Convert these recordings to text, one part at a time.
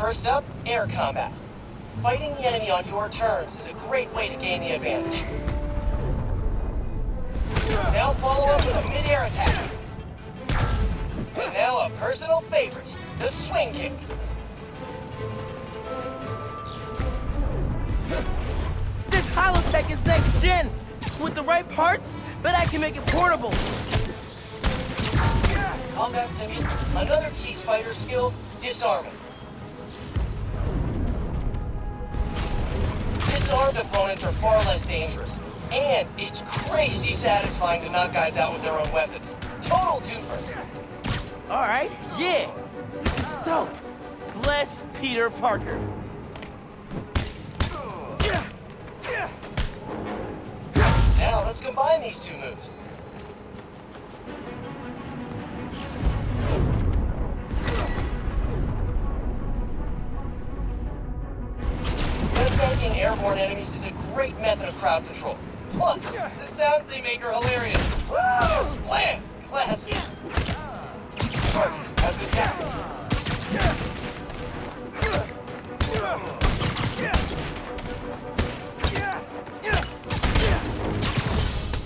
First up, air combat. Fighting the enemy on your terms is a great way to gain the advantage. Now follow up with a mid-air attack. And now a personal favorite, the swing kick. This Holotech is next gen. With the right parts, bet I can make it portable. Combat Simeon, another key fighter skill, disarming. Disarmed opponents are far less dangerous. And it's crazy satisfying to knock guys out with their own weapons. Total twofer. All right, yeah. This is dope. Bless Peter Parker. Now let's combine these two moves. Airborne enemies is a great method of crowd control. Plus, the sounds they make are hilarious. Woo! Blam! Class! Has been tackled.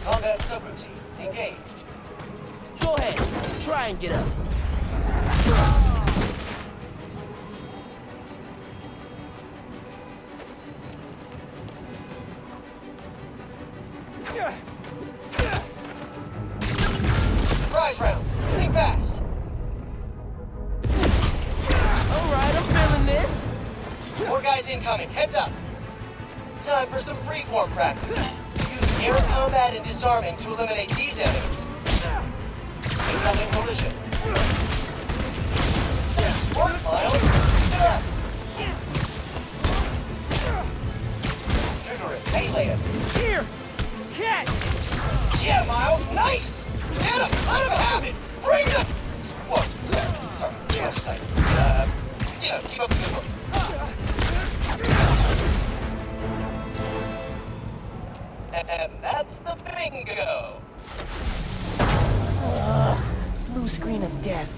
Combat subroutine. Engage. Go ahead, try and get up. Surprise round. Think fast. All right, I'm feeling this. More guys incoming. Heads up. Time for some freeform practice. Use air combat and disarming to eliminate. Incoming collision. Here, catch. Yeah, Miles. Nice. Get him. Let him have it. Bring him. Uh, yeah, keep up the good work. And that's the bingo. Blue screen of death.